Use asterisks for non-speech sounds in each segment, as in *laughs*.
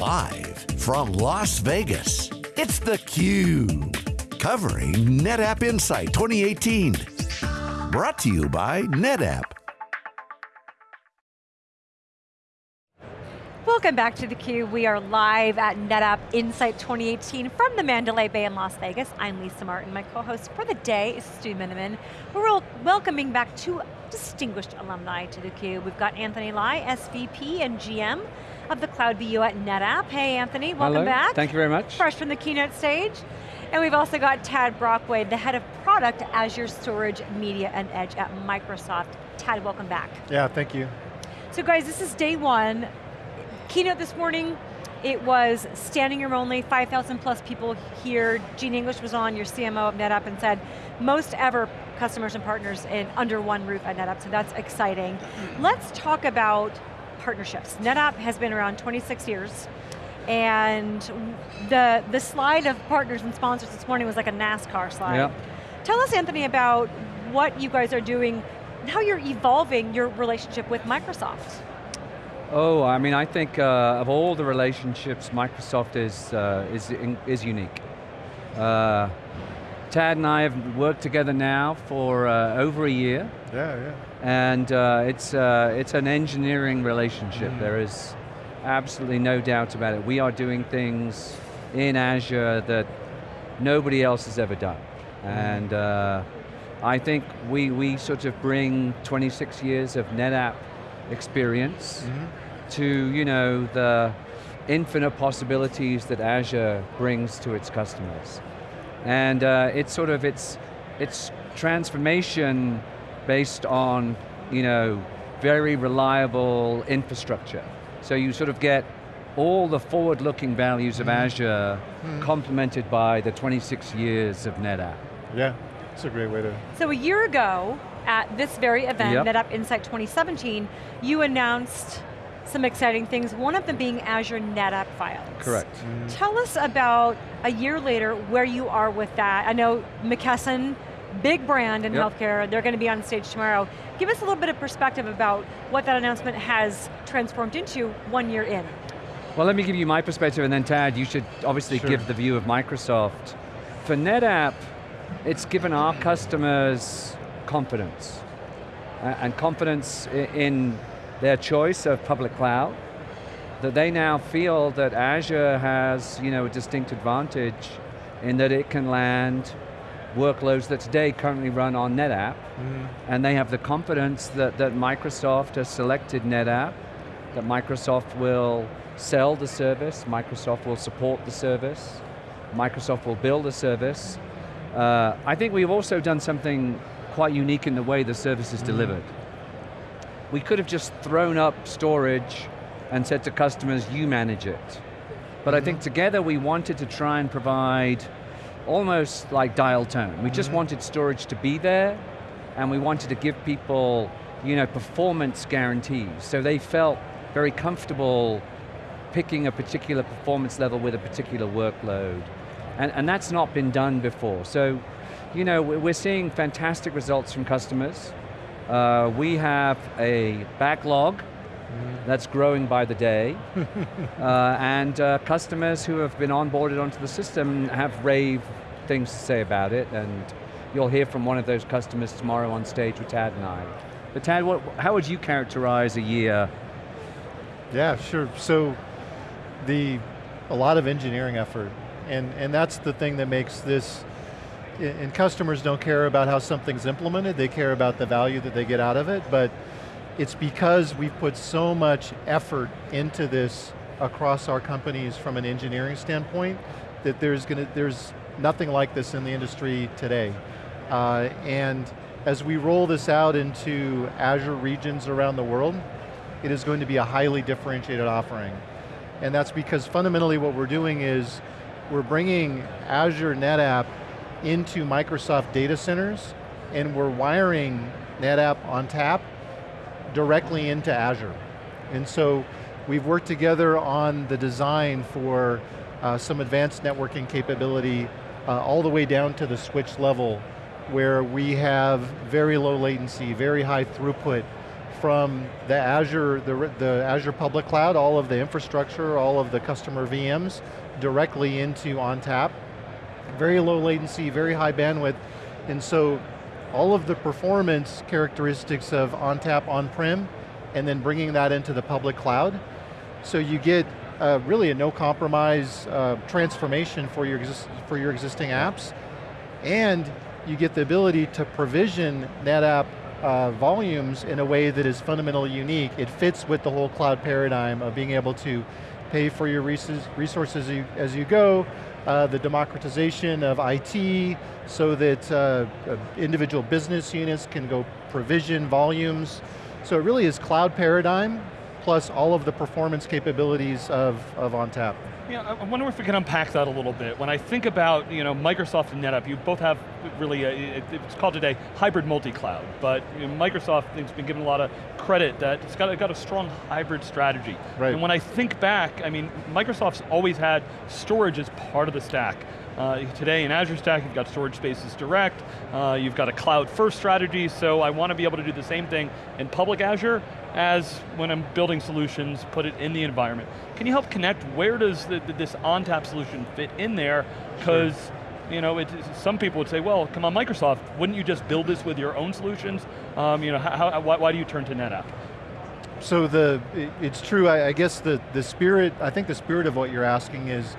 Live from Las Vegas, it's theCUBE. Covering NetApp Insight 2018. Brought to you by NetApp. Welcome back to theCUBE. We are live at NetApp Insight 2018 from the Mandalay Bay in Las Vegas. I'm Lisa Martin. My co-host for the day is Stu Miniman. We're all welcoming back two distinguished alumni to theCUBE. We've got Anthony Lye, SVP and GM of the Cloud BU at NetApp. Hey Anthony, welcome Hello. back. Thank you very much. Fresh from the keynote stage. And we've also got Tad Brockway, the head of product, Azure Storage, Media, and Edge at Microsoft. Tad, welcome back. Yeah, thank you. So guys, this is day one. Keynote this morning, it was standing room only, 5,000 plus people here. Jean English was on, your CMO of NetApp, and said, most ever customers and partners in under one roof at NetApp, so that's exciting. Let's talk about partnerships. NetApp has been around 26 years, and the, the slide of partners and sponsors this morning was like a NASCAR slide. Yep. Tell us, Anthony, about what you guys are doing, how you're evolving your relationship with Microsoft. Oh, I mean, I think uh, of all the relationships, Microsoft is, uh, is, is unique. Uh, Tad and I have worked together now for uh, over a year. Yeah, yeah. And uh, it's, uh, it's an engineering relationship. Mm. There is absolutely no doubt about it. We are doing things in Azure that nobody else has ever done. Mm. And uh, I think we, we sort of bring 26 years of NetApp experience Mm -hmm. to, you know, the infinite possibilities that Azure brings to its customers. And uh, it's sort of, it's, it's transformation based on, you know, very reliable infrastructure. So you sort of get all the forward-looking values of Mm. Azure Mm. complemented by the 26 years of NetApp. Yeah, it's a great way to... So a year ago, at this very event, Yep. NetApp Insight 2017, you announced some exciting things, one of them being Azure NetApp Files. Correct. Tell us about, a year later, where you are with that. I know McKesson, big brand in Yep. healthcare, they're going to be on stage tomorrow. Give us a little bit of perspective about what that announcement has transformed into one year in. Well, let me give you my perspective and then Tad, you should obviously Sure. give the view of Microsoft. For NetApp, it's given our customers confidence. uh, and confidence i- in their choice of public cloud, that they now feel that Azure has you know, a distinct advantage in that it can land workloads that today currently run on NetApp, Mm. and they have the confidence that, that Microsoft has selected NetApp, that Microsoft will sell the service, Microsoft will support the service, Microsoft will build the service. Uh, I think we've also done something quite unique in the way the service is delivered. We could have just thrown up storage and said to customers, you manage it. But I think mm-hmm. together we wanted to try and provide almost like dial tone. We just mm-hmm. wanted storage to be there, and we wanted to give people you know, performance guarantees. So they felt very comfortable picking a particular performance level with a particular workload. And, and that's not been done before. So, you know, we- we're seeing fantastic results from customers. Uh, we have a backlog that's growing by the day. *laughs* uh, and uh, customers who have been onboarded onto the system have rave things to say about it, and you'll hear from one of those customers tomorrow on stage with Tad and I. But Tad, what, how would you characterize a year? Yeah, sure. So, the, a lot of engineering effort, and, and that's the thing that makes this, and customers don't care about how something's implemented, they care about the value that they get out of it, but it's because we've put so much effort into this across our companies from an engineering standpoint that there's to, there's nothing like this in the industry today. Uh, and as we roll this out into Azure regions around the world, it is going to be a highly differentiated offering. And that's because fundamentally what we're doing is we're bringing Azure NetApp into Microsoft data centers and we're wiring NetApp ONTAP directly into Azure. And so we've worked together on the design for uh, some advanced networking capability uh, all the way down to the switch level where we have very low latency, very high throughput from the Azure, the, the Azure public cloud, all of the infrastructure, all of the customer VMs, directly into ONTAP. Very low latency, very high bandwidth, and so all of the performance characteristics of ONTAP on-prem, and then bringing that into the public cloud. So you get uh, really a no compromise uh, transformation for your, for your existing apps, and you get the ability to provision NetApp uh, volumes in a way that is fundamentally unique. It fits with the whole cloud paradigm of being able to pay for your resources as you, as you go, uh, the democratization of IT so that uh, uh, individual business units can go provision volumes. So it really is cloud paradigm plus all of the performance capabilities of, of ONTAP. Yeah, I wonder if we can unpack that a little bit. When I think about you know, Microsoft and NetApp, you both have really, a, it's called today hybrid multi-cloud, but you know, Microsoft has been given a lot of credit that it's got, got a strong hybrid strategy. Right. And when I think back, I mean, Microsoft's always had storage as part of the stack. Uh, today in Azure Stack, you've got storage spaces direct, uh, you've got a cloud first strategy, so I want to be able to do the same thing in public Azure as when I'm building solutions, put it in the environment. Can you help connect, where does the, this ONTAP solution fit in there? Because sure you know, it, some people would say, well, come on, Microsoft, wouldn't you just build this with your own solutions? Um, you know, how, why, why, do you turn to NetApp? So the, it's true, I, I guess the, the spirit, I think the spirit of what you're asking is,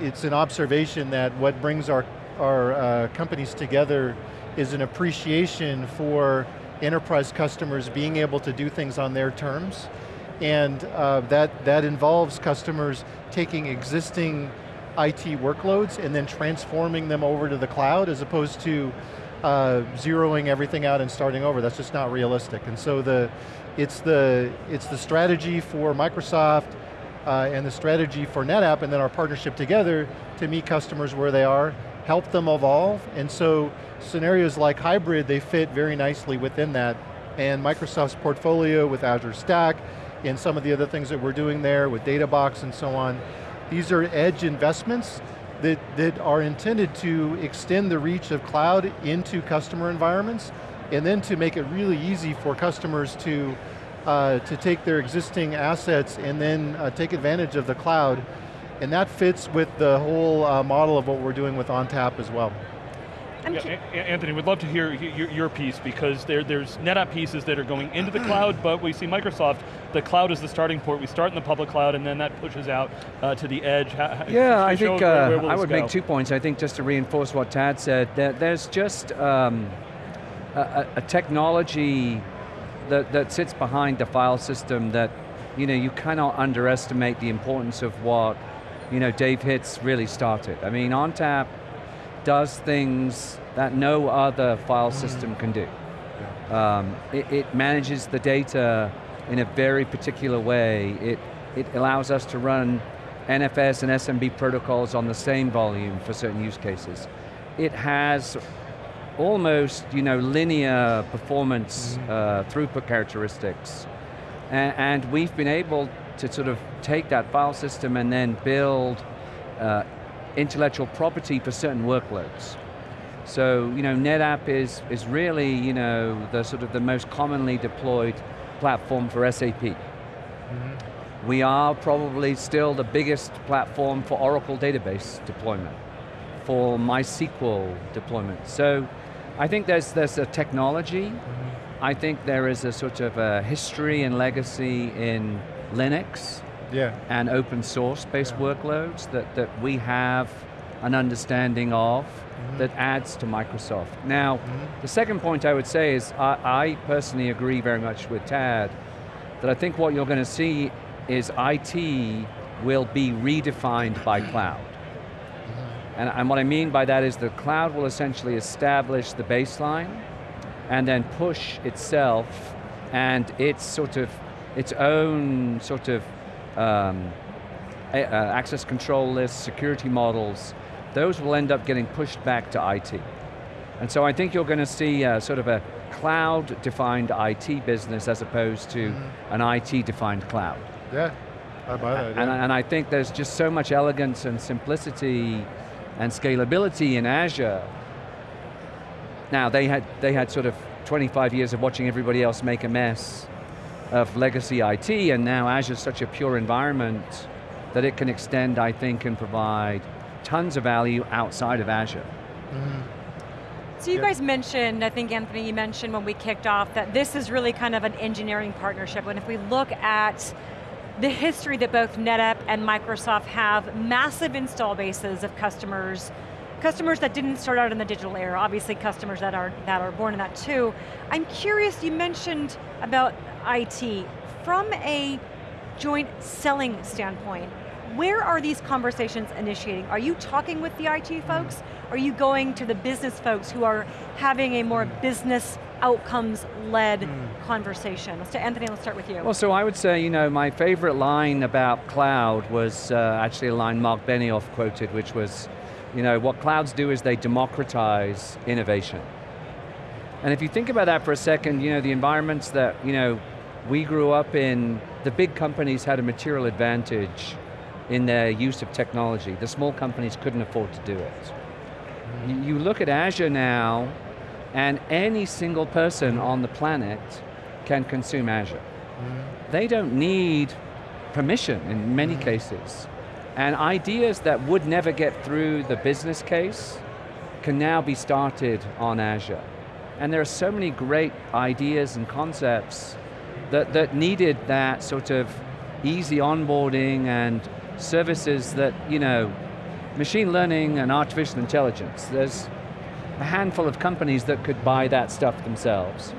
it's an observation that what brings our, our uh, companies together is an appreciation for enterprise customers being able to do things on their terms. And uh, that, that involves customers taking existing IT workloads and then transforming them over to the cloud as opposed to uh, zeroing everything out and starting over. That's just not realistic. And so the, it's, the, it's the strategy for Microsoft uh, and the strategy for NetApp and then our partnership together to meet customers where they are, help them evolve, and so scenarios like hybrid, they fit very nicely within that. And Microsoft's portfolio with Azure Stack, and some of the other things that we're doing there with DataBox and so on, these are edge investments that, that are intended to extend the reach of cloud into customer environments, and then to make it really easy for customers to, uh, to take their existing assets and then uh, take advantage of the cloud. And that fits with the whole uh, model of what we're doing with ONTAP as well. Yeah, Anthony, we'd love to hear your, your piece because there, there's NetApp pieces that are going into the cloud, but we see Microsoft, the cloud is the starting point. We start in the public cloud and then that pushes out uh, to the edge. How, yeah, I think where, where uh, I would go? make two points. I think just to reinforce what Tad said, that there's just um, a, a, technology that, that sits behind the file system that you know you cannot underestimate the importance of what you know Dave Hitz really started. I mean, ONTAP does things that no other file system can do. Um, it, it, manages the data in a very particular way. It, it allows us to run NFS and SMB protocols on the same volume for certain use cases. It has almost you know, linear performance mm -hmm. uh, throughput characteristics. And, and, we've been able to sort of take that file system and then build uh, intellectual property for certain workloads. So, you know, NetApp is, is really, you know, the sort of the most commonly deployed platform for SAP. Mm -hmm. We are probably still the biggest platform for Oracle database deployment, for MySQL deployment. So, I think there's, there's a technology, mm -hmm. I think there is a sort of a history and legacy in Linux, yeah. and open source based yeah. workloads that, that we have an understanding of mm -hmm. that adds to Microsoft. Now, mm -hmm. the second point I would say is I, I, personally agree very much with Tad that I think what you're going to see is IT will be redefined by cloud. Mm-hmm. And, and what I mean by that is the cloud will essentially establish the baseline and then push itself and its sort of, its own sort of um, uh, access control lists, security models, those will end up getting pushed back to IT. And so I think you're going to see uh, sort of a cloud-defined IT business as opposed to mm -hmm. an IT-defined cloud. Yeah, I buy that. And, yeah. and I think there's just so much elegance and simplicity and scalability in Azure. Now they had, they had sort of 25 years of watching everybody else make a mess of legacy IT, and now Azure's such a pure environment that it can extend, I think, and provide tons of value outside of Azure. So you Yeah. guys mentioned, I think Anthony, you mentioned when we kicked off that this is really kind of an engineering partnership, and if we look at the history that both NetApp and Microsoft have, massive install bases of customers, customers that didn't start out in the digital era, obviously customers that are, that are born in that too. I'm curious, you mentioned about IT. From a joint selling standpoint, where are these conversations initiating? Are you talking with the IT folks? Are you going to the business folks who are having a more business outcomes-led conversation? Let's Anthony, let's start with you. Well, so I would say, you know, my favorite line about cloud was uh, actually a line Marc Benioff quoted, which was, you know, what clouds do is they democratize innovation. And if you think about that for a second, you know, the environments that, you know, we grew up in, the big companies had a material advantage in their use of technology. The small companies couldn't afford to do it. You, look at Azure now, and any single person on the planet can consume Azure. Mm-hmm. They don't need permission in many mm-hmm. cases. And ideas that would never get through the business case can now be started on Azure. And there are so many great ideas and concepts that, that needed that sort of easy onboarding and services that, you know, machine learning and artificial intelligence. There's a handful of companies that could buy that stuff themselves.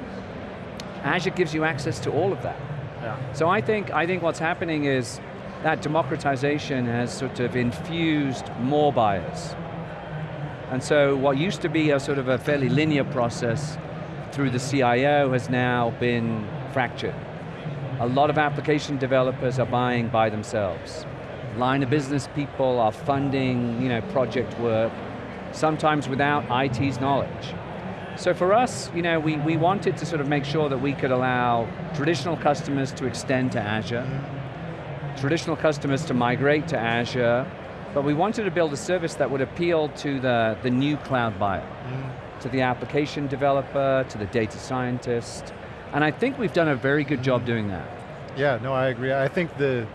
Azure gives you access to all of that. Yeah. So I think, I think what's happening is that democratization has sort of infused more buyers. And so what used to be a sort of a fairly linear process through the CIO has now been fractured. A lot of application developers are buying by themselves. Line of business people are funding you know, project work, sometimes without IT's knowledge. So for us, you know, we, we wanted to sort of make sure that we could allow traditional customers to extend to Azure, traditional customers to migrate to Azure, but we wanted to build a service that would appeal to the, the new cloud buyer, mm. to the application developer, to the data scientist, and I think we've done a very good job doing that. Yeah, no, I agree. I think the,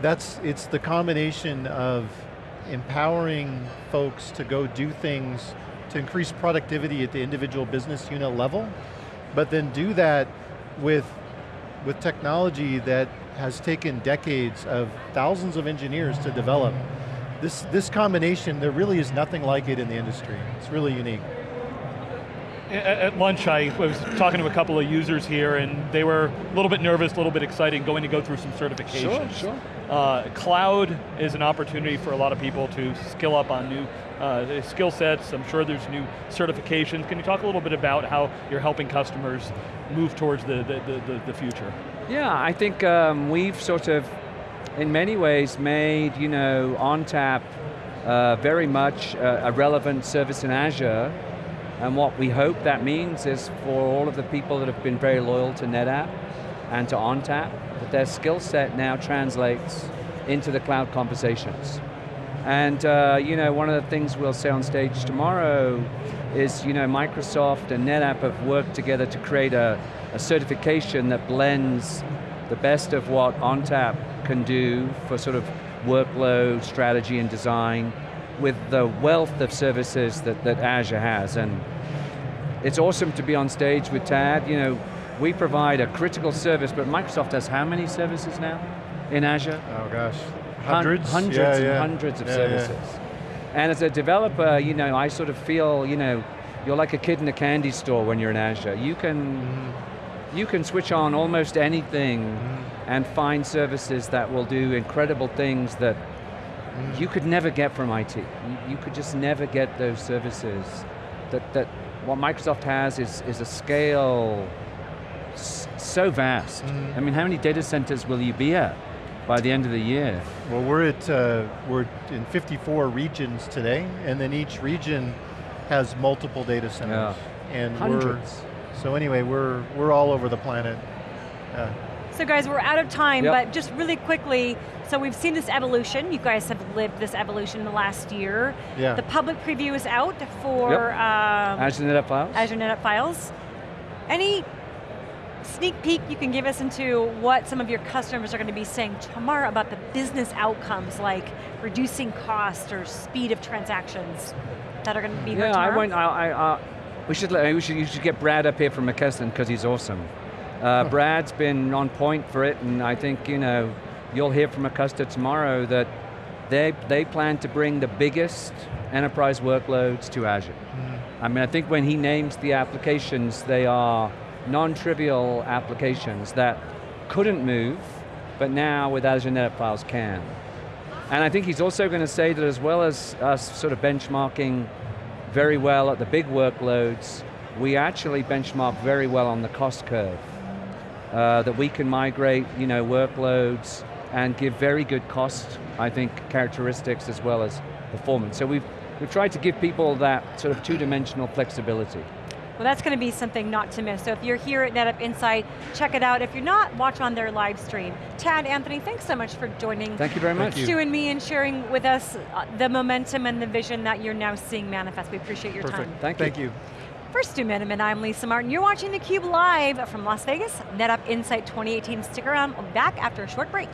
that's, it's the combination of empowering folks to go do things to increase productivity at the individual business unit level, but then do that with, with technology that has taken decades of thousands of engineers to develop. This, this combination, there really is nothing like it in the industry. It's really unique. At, at lunch, I was talking to a couple of users here, and they were a little bit nervous, a little bit excited, going to go through some certifications. sure. Uh, cloud is an opportunity for a lot of people to skill up on new uh, skill sets. I'm sure there's new certifications. Can you talk a little bit about how you're helping customers move towards the, the, the, the, the future? Yeah, I think um, we've sort of, in many ways, made you know ONTAP uh, very much uh, a relevant service in Azure, and what we hope that means is for all of the people that have been very loyal to NetApp and to ONTAP, that their skill set now translates into the cloud conversations. And uh, you know, one of the things we'll say on stage tomorrow is, you know, Microsoft and NetApp have worked together to create a, a certification that blends the best of what ONTAP can do for sort of workload, strategy, and design with the wealth of services that, that Azure has. And it's awesome to be on stage with Tad. You know, we provide a critical service, but Microsoft has how many services now in Azure? Oh gosh, Hun- hundreds? hundreds Yeah, and yeah. hundreds of Yeah, services. And as a developer, you know, I sort of feel, you know, you're like a kid in a candy store when you're in Azure. You can, Mm-hmm. you can switch on almost anything and find services that will do incredible things that. You could never get from IT. You, you could just never get those services. That, that what Microsoft has is, is a scale so vast. Mhm. I mean, how many data centers will you be at by the end of the year? Well, we're at uh, we're in 54 regions today, and then each region has multiple data centers. And Hundreds. we're so anyway, we're we're all over the planet. Yeah. So guys, we're out of time, Yep. but just really quickly, so we've seen this evolution. You guys have lived this evolution in the last year. Yeah. The public preview is out for Yep. um, Azure NetApp Files? Azure NetApp Files. Any sneak peek you can give us into what some of your customers are going to be saying tomorrow about the business outcomes like reducing cost or speed of transactions that are going to be heard Yeah, tomorrow? I won't, I, I, uh, we should, let- we should, you should get Brad up here from McKesson because he's awesome. Uh, *laughs* Brad's been on point for it and I think, you know, you'll hear from Acosta tomorrow that they, they plan to bring the biggest enterprise workloads to Azure. I mean, I think when he names the applications, they are non-trivial applications that couldn't move, but now with Azure NetApp Files can. And I think he's also going to say that as well as us sort of benchmarking very well at the big workloads, we actually benchmark very well on the cost curve. Uh, that we can migrate you know, workloads and give very good cost, I think, characteristics as well as performance. So we've, we've tried to give people that sort of two-dimensional flexibility. Well, that's going to be something not to miss. So if you're here at NetApp Insight, check it out. If you're not, watch on their live stream. Tad, Anthony, thanks so much for joining Thank you very Thank much. you. Stu and me and sharing with us uh, the momentum and the vision that you're now seeing manifest. We appreciate your Perfect. time. Thank you. Thank you. For Stu Miniman, I'm Lisa Martin. You're watching theCUBE live from Las Vegas, NetApp Insight 2018. Stick around, we'll be back after a short break.